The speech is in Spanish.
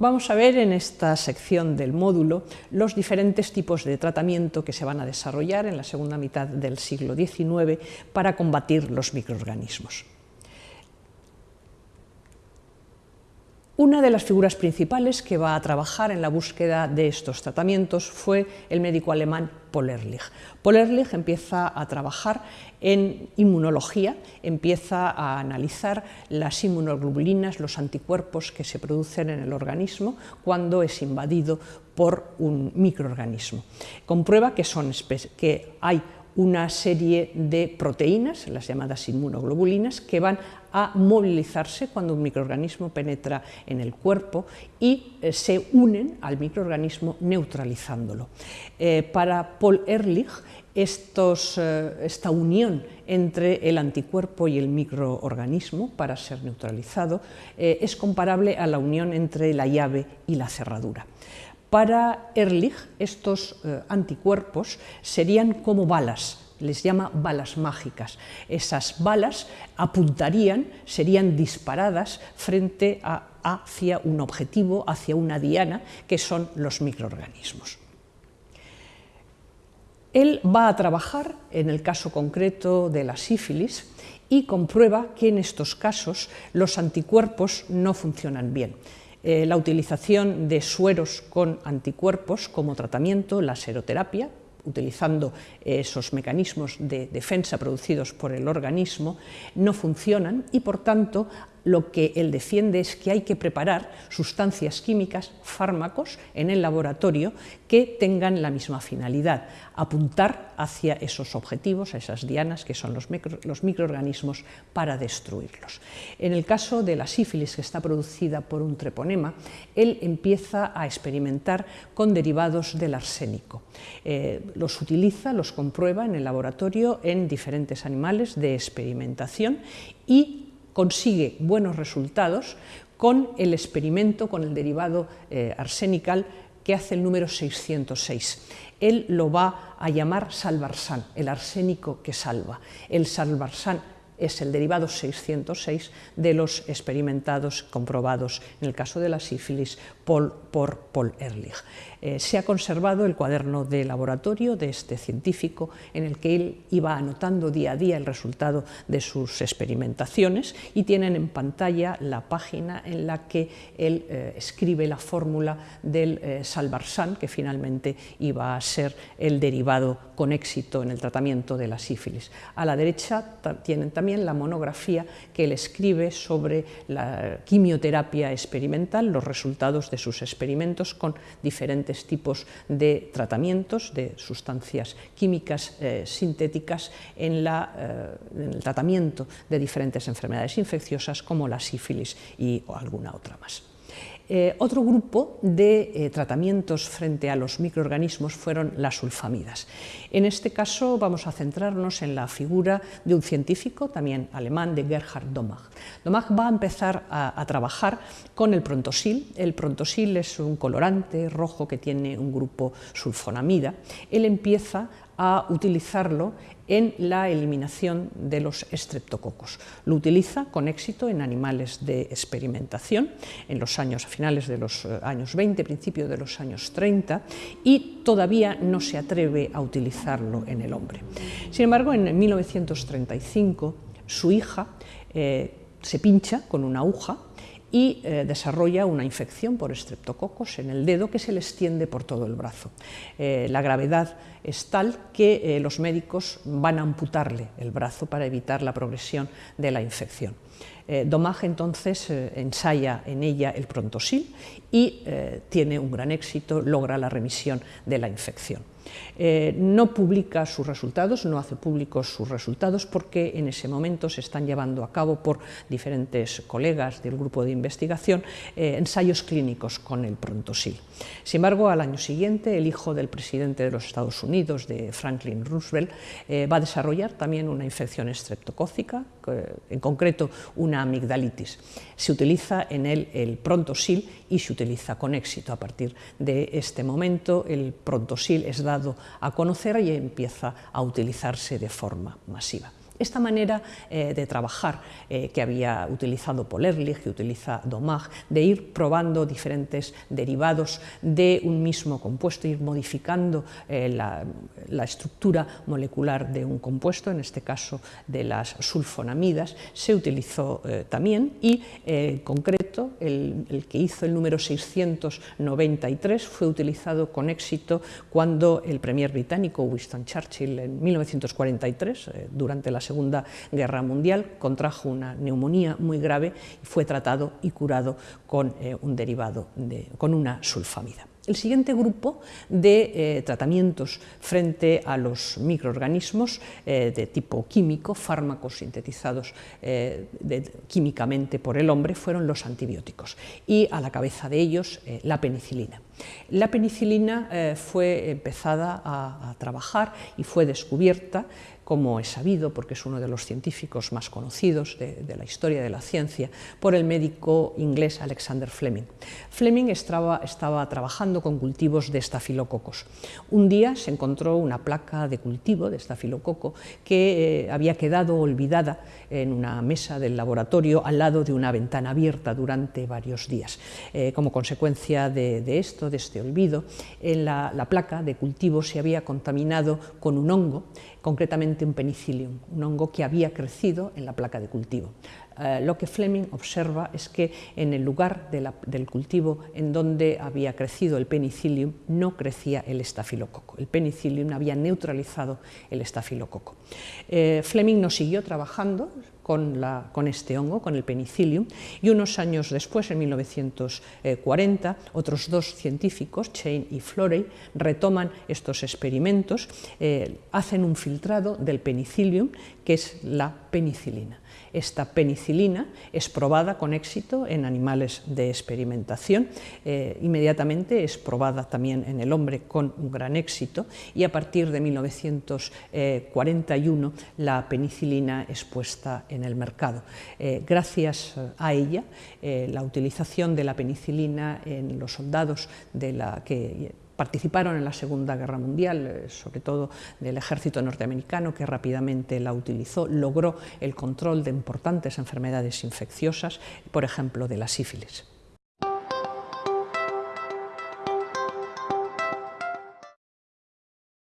Vamos a ver en esta sección del módulo los diferentes tipos de tratamiento que se van a desarrollar en la segunda mitad del siglo XIX para combatir los microorganismos. Una de las figuras principales que va a trabajar en la búsqueda de estos tratamientos fue el médico alemán. Paul Ehrlich empieza a trabajar en inmunología, empieza a analizar las inmunoglobulinas, los anticuerpos que se producen en el organismo cuando es invadido por un microorganismo. Comprueba que, son, que hay una serie de proteínas, las llamadas inmunoglobulinas, que van a movilizarse cuando un microorganismo penetra en el cuerpo y eh, se unen al microorganismo neutralizándolo. Eh, para Paul Ehrlich, eh, esta unión entre el anticuerpo y el microorganismo para ser neutralizado es comparable a la unión entre la llave y la cerradura. Para Ehrlich, estos anticuerpos serían como balas les llama balas mágicas. Esas balas apuntarían, serían disparadas frente a, hacia un objetivo, hacia una diana, que son los microorganismos. Él va a trabajar en el caso concreto de la sífilis y comprueba que en estos casos los anticuerpos no funcionan bien. Eh, la utilización de sueros con anticuerpos como tratamiento, la seroterapia, utilizando esos mecanismos de defensa producidos por el organismo, no funcionan y por tanto lo que él defiende es que hay que preparar sustancias químicas, fármacos, en el laboratorio que tengan la misma finalidad, apuntar hacia esos objetivos, a esas dianas que son los, microorganismos, para destruirlos. En el caso de la sífilis que está producida por un treponema, él empieza a experimentar con derivados del arsénico. Eh, los utiliza, los comprueba en el laboratorio en diferentes animales de experimentación y consigue buenos resultados con el experimento con el derivado eh, arsenical que hace el número 606. Él lo va a llamar salvarsan, el arsénico que salva. El salvarsan es el derivado 606 de los experimentados comprobados en el caso de la sífilis por Paul Ehrlich. Eh, se ha conservado el cuaderno de laboratorio de este científico en el que él iba anotando día a día el resultado de sus experimentaciones y tienen en pantalla la página en la que él eh, escribe la fórmula del eh, salvarsan que finalmente iba a ser el derivado con éxito en el tratamiento de la sífilis. A la derecha tienen también la monografía que él escribe sobre la quimioterapia experimental, los resultados de sus experimentos con diferentes tipos de tratamientos, de sustancias químicas eh, sintéticas eh, en el tratamiento de diferentes enfermedades infecciosas como la sífilis y alguna otra más. Eh, otro grupo de eh, tratamientos frente a los microorganismos fueron las sulfamidas. En este caso vamos a centrarnos en la figura de un científico, también alemán, de Gerhard Domag. Domag va a empezar a, a trabajar con el prontosil. El prontosil es un colorante rojo que tiene un grupo sulfonamida. Él empieza a utilizarlo en la eliminación de los estreptococos. Lo utiliza con éxito en animales de experimentación en los años a finales de los eh, años 20, principio de los años 30 y todavía no se atreve a utilizarlo en el hombre. Sin embargo, en 1935 su hija eh, se pincha con una aguja y eh, desarrolla una infección por estreptococos en el dedo que se le extiende por todo el brazo. Eh, la gravedad es tal que eh, los médicos van a amputarle el brazo para evitar la progresión de la infección. Domage entonces ensaya en ella el prontosil y tiene un gran éxito, logra la remisión de la infección. Eh, no publica sus resultados, no hace públicos sus resultados porque en ese momento se están llevando a cabo por diferentes colegas del grupo de investigación eh, ensayos clínicos con el prontosil. Sin embargo, al año siguiente, el hijo del presidente de los Estados Unidos, de Franklin Roosevelt, eh, va a desarrollar también una infección estreptocócica, en concreto una amigdalitis. Se utiliza en él el prontosil y se utiliza con éxito. A partir de este momento, el prontosil es dado a conocer y empieza a utilizarse de forma masiva Esta manera eh, de trabajar eh, que había utilizado Paul Ehrlich, que utiliza Domag, de ir probando diferentes derivados de un mismo compuesto, ir modificando eh, la, estructura molecular de un compuesto, en este caso de las sulfonamidas, se utilizó también y en concreto el, el que hizo el número 693 fue utilizado con éxito cuando el premier británico Winston Churchill en 1943, durante la Segunda Guerra Mundial, contrajo una neumonía muy grave y fue tratado y curado con eh, un derivado, de, con una sulfamida. El siguiente grupo de eh, tratamientos frente a los microorganismos eh, de tipo químico, fármacos sintetizados químicamente por el hombre, fueron los antibióticos y a la cabeza de ellos la penicilina. La penicilina fue empezada a trabajar y fue descubierta como es sabido, porque es uno de los científicos más conocidos de, la historia de la ciencia, por el médico inglés Alexander Fleming. Fleming estaba, trabajando con cultivos de estafilococos. Un día se encontró una placa de cultivo de estafilococo que eh, había quedado olvidada en una mesa del laboratorio al lado de una ventana abierta durante varios días. Eh, como consecuencia de, esto, de este olvido, en la, la placa de cultivo se había contaminado con un hongo concretamente un penicillium, un hongo que había crecido en la placa de cultivo. Eh, lo que Fleming observa es que en el lugar del cultivo en donde había crecido el penicillium no crecía el estafilococo. El penicillium había neutralizado el estafilococo. Eh, Fleming no siguió trabajando con, este hongo, con el penicillium, y unos años después, en 1940, otros dos científicos, Chain y Florey, retoman estos experimentos, eh, hacen un filtrado del penicillium, que es la penicilina. Esta penicilina es probada con éxito en animales de experimentación, eh, inmediatamente es probada también en el hombre con un gran éxito y a partir de 1941 la penicilina es puesta en el mercado. Eh, gracias a ella, eh, la utilización de la penicilina en los soldados de la que participaron en la Segunda Guerra Mundial, eh, sobre todo del ejército norteamericano, que rápidamente la utilizó, logró el control de importantes enfermedades infecciosas, por ejemplo, de la sífilis.